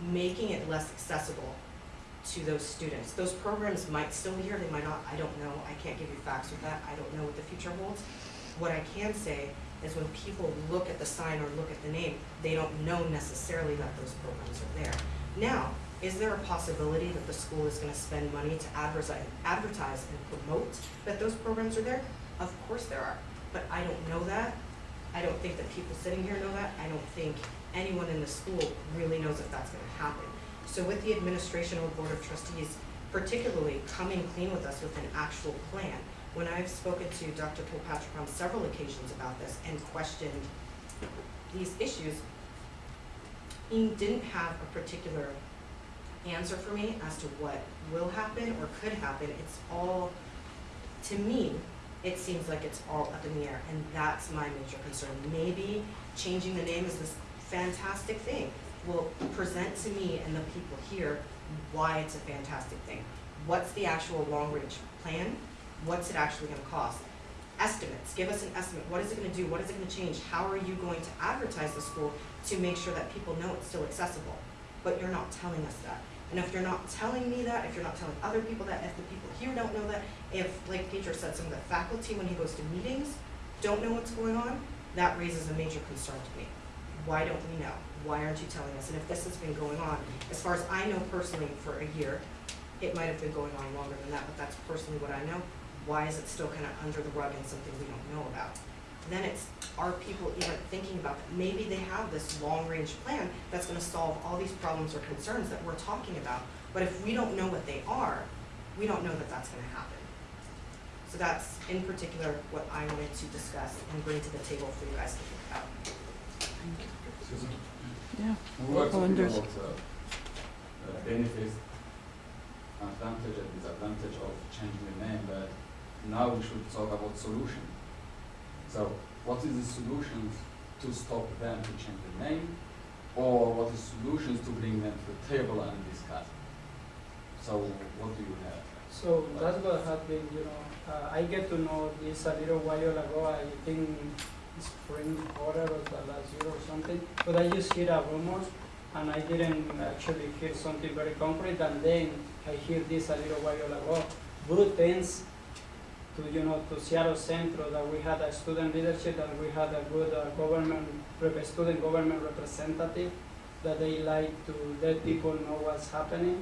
making it less accessible to those students. Those programs might still be here, they might not, I don't know, I can't give you facts with that, I don't know what the future holds. What I can say is when people look at the sign or look at the name, they don't know necessarily that those programs are there. Now, is there a possibility that the school is gonna spend money to advertise, advertise and promote that those programs are there? Of course there are, but I don't know that. I don't think that people sitting here know that. I don't think anyone in the school really knows if that's gonna happen. So with the administration or board of trustees particularly coming clean with us with an actual plan, when I've spoken to Dr. Kilpatrick on several occasions about this and questioned these issues, he didn't have a particular answer for me as to what will happen or could happen. It's all, to me, it seems like it's all up in the air, and that's my major concern. Maybe changing the name is this fantastic thing, will present to me and the people here why it's a fantastic thing. What's the actual long-range plan? What's it actually gonna cost? Estimates, give us an estimate, what is it gonna do, what is it gonna change? How are you going to advertise the school to make sure that people know it's still accessible? But you're not telling us that. And if you're not telling me that, if you're not telling other people that, if the people here don't know that, if, like Pedro said, some of the faculty, when he goes to meetings, don't know what's going on, that raises a major concern to me. Why don't we know? Why aren't you telling us? And if this has been going on, as far as I know personally, for a year, it might have been going on longer than that, but that's personally what I know. Why is it still kind of under the rug and something we don't know about? Then it's, are people even thinking about that? Maybe they have this long-range plan that's gonna solve all these problems or concerns that we're talking about. But if we don't know what they are, we don't know that that's gonna happen. So that's in particular what I wanted to discuss and bring to the table for you guys to think about. Susan? Yeah. We were talking about uh, uh, benefits, advantage and disadvantage of changing the name, but now we should talk about solution. So, what is the solutions to stop them to change the name, or what is the solutions to bring them to the table and discuss? So, what do you have? So that's what happened, you know, uh, I get to know this a little while ago, I think spring quarter of the last year or something, but I just hear a rumors and I didn't actually hear something very concrete and then I hear this a little while ago. Good things to, you know, to Seattle Centro that we had a student leadership that we had a good uh, government, student government representative that they like to let people know what's happening.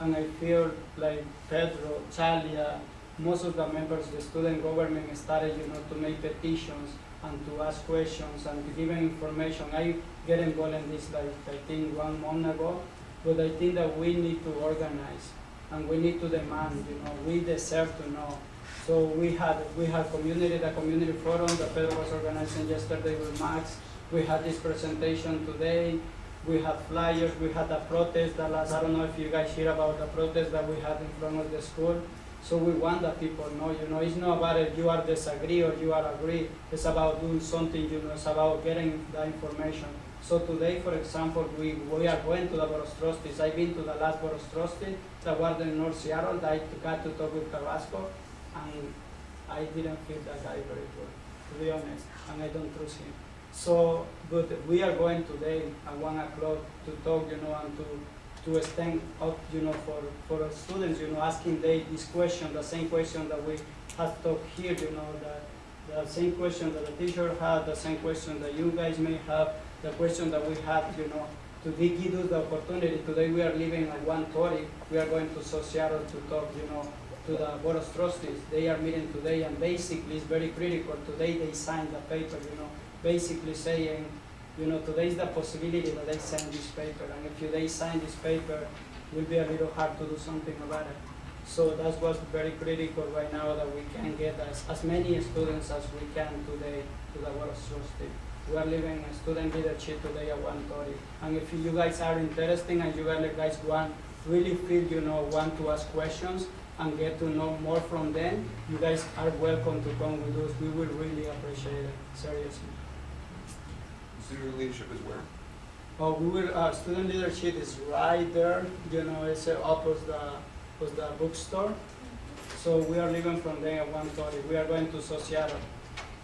And I feel like Pedro, Chalia, most of the members of the student government started, you know, to make petitions and to ask questions and to give information. I get involved in this like I think one month ago, but I think that we need to organize and we need to demand, you know, we deserve to know. So we had we had community the community forum that Pedro was organizing yesterday with Max. We had this presentation today. We had flyers. We had a protest that last. I don't know if you guys hear about the protest that we had in front of the school. So we want that people know, you know, it's not about if you are disagree or you are agree. It's about doing something, you know, it's about getting the information. So today, for example, we, we are going to the Board of Trustees. I've been to the last Trustees that was in North Seattle. I got to talk with Carrasco, and I didn't feel that guy very good, to be honest, and I don't trust him. So, but we are going today at one o'clock to talk, you know, and to, to stand up, you know, for, for students, you know, asking they this question, the same question that we have talked here, you know, the, the same question that the teacher had, the same question that you guys may have, the question that we had, you know, to give us the opportunity. Today we are leaving at one thirty, we are going to Seattle to talk, you know, to the Board of Trustees. They are meeting today and basically it's very critical. Today they signed the paper, you know, basically saying, you know, today is the possibility that they sign this paper. And if you, they sign this paper, it will be a little hard to do something about it. So that's what's very critical right now that we can get as, as many students as we can today to the Board of Trustees. We are leaving a student leadership today at one thirty. And if you guys are interested and you guys want, really feel, you know, want to ask questions and get to know more from them, you guys are welcome to come with us. We will really appreciate it, seriously. Student leadership is where? Oh, we will, uh, student leadership is right there, you know, it's uh, opposite the, opposite the bookstore. So we are leaving from there at one thirty, we are going to Sociata.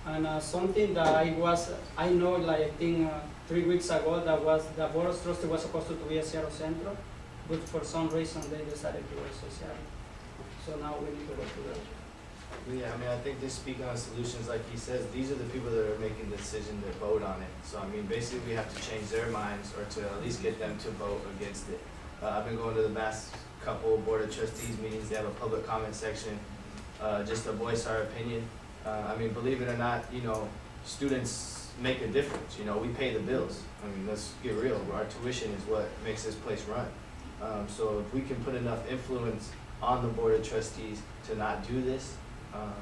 And, uh, something that I was, I know, like, I think, uh, three weeks ago, that was, the board of trustee was supposed to be at Seattle Centro, but for some reason, they decided to go to Sociata. So now we need to to that. Yeah, I mean, I think just speaking on solutions, like he says, these are the people that are making the decision to vote on it. So I mean, basically, we have to change their minds or to at least get them to vote against it. Uh, I've been going to the last couple Board of Trustees meetings, they have a public comment section, uh, just to voice our opinion. Uh, I mean, believe it or not, you know, students make a difference, you know, we pay the bills. I mean, let's get real, our tuition is what makes this place run. Um, so if we can put enough influence on the Board of Trustees to not do this, um,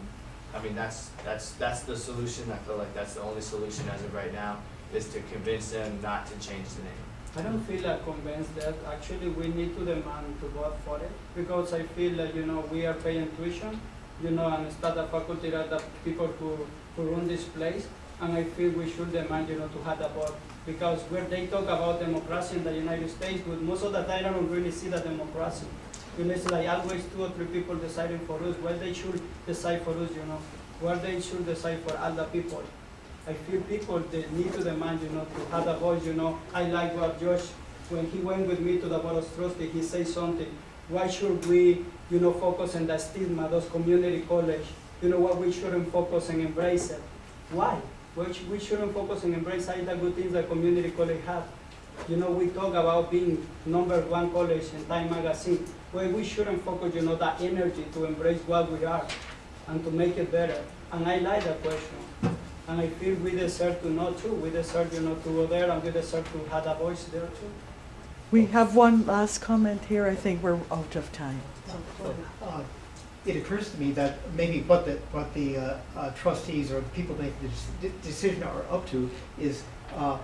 I mean, that's, that's, that's the solution, I feel like that's the only solution as of right now, is to convince them not to change the name. I don't feel like convinced that actually we need to demand to vote for it because I feel that, you know, we are paying tuition you know, and staff and faculty the people who, who run this place. And I feel we should demand, you know, to have the board. Because where they talk about democracy in the United States, but most of the time I don't really see the democracy. You it's like always two or three people deciding for us. Well, they should decide for us, you know. Well, they should decide for the people. I feel people they need to demand, you know, to have a voice, you know. I like what Josh, when he went with me to the Board of Trustees, he said something. Why should we, you know, focus on the stigma, those community college? You know what, we shouldn't focus and embrace it. Why? We, we shouldn't focus and embrace all the good things that community college have. You know, we talk about being number one college in Time Magazine. Well, we shouldn't focus, you know, that energy to embrace what we are and to make it better. And I like that question. And I feel we deserve to know too. We deserve, you know, to go there and we deserve to have a voice there too. We have one last comment here. I think we're out of time. Uh, It occurs to me that maybe what the, what the uh, uh, trustees or the people making the dec- decision are up to is, uh,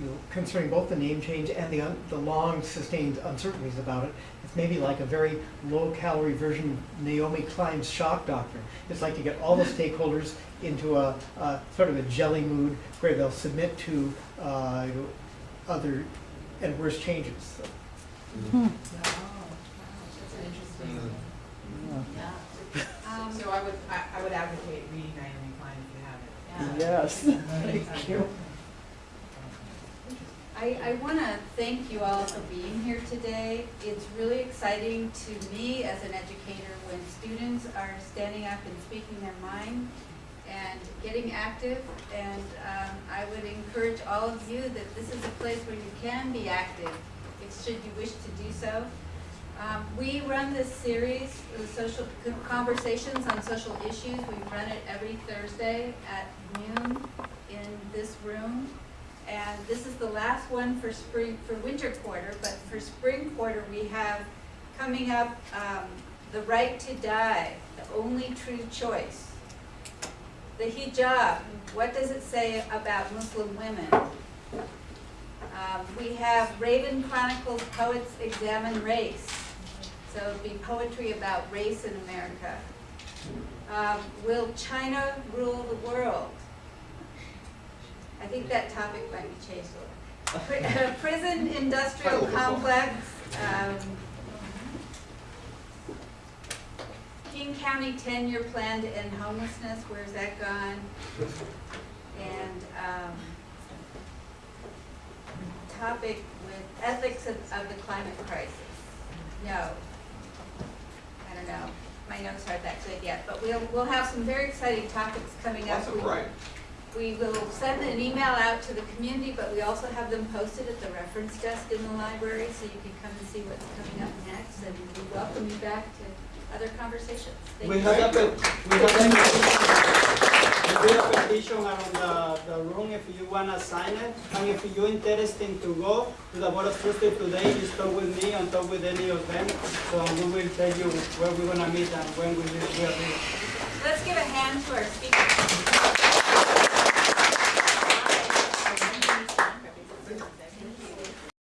you know, concerning both the name change and the, un- the long sustained uncertainties about it. It's maybe like a very low-calorie version of Naomi Klein's shock doctrine. It's like to get all the stakeholders into a, a sort of a jelly mood where they'll submit to uh, you know, other and worse changes. So, Hmm. That's an interesting. Yeah. Um, So I would, I, I would advocate reading Naomi Klein if you haven't. Yes, thank you. I, I want to thank you all for being here today. It's really exciting to me as an educator when students are standing up and speaking their mind and getting active. And um, I would encourage all of you that this is a place where you can be active, if should you wish to do so. Um, we run this series, social conversations on social issues. We run it every Thursday at noon in this room. And this is the last one for spring, for winter quarter, but for spring quarter, we have coming up, um, the right to die, the only true choice. The hijab, what does it say about Muslim women? Um, we have Raven Chronicles Poets Examine Race. So it'd be poetry about race in America. Um, will China rule the world? I think that topic might be changed a little. Prison industrial Title of the book. complex, um, King County ten-year plan to end homelessness, where's that gone? And, um, topic with ethics of, of the climate crisis. No. I don't know. My notes aren't that good yet, but we'll, we'll have some very exciting topics coming up. Lots of. We will send an email out to the community, but we also have them posted at the reference desk in the library, so you can come and see what's coming up next, and we welcome you back to other conversations. Thank We you. have a, we have a, we have a petition around the, the room if you wanna sign it. And if you're interested to go to the Board of Trustees today, just talk with me and talk with any of them. So we will tell you where we're gonna meet and when we will be. Let's give a hand to our speakers.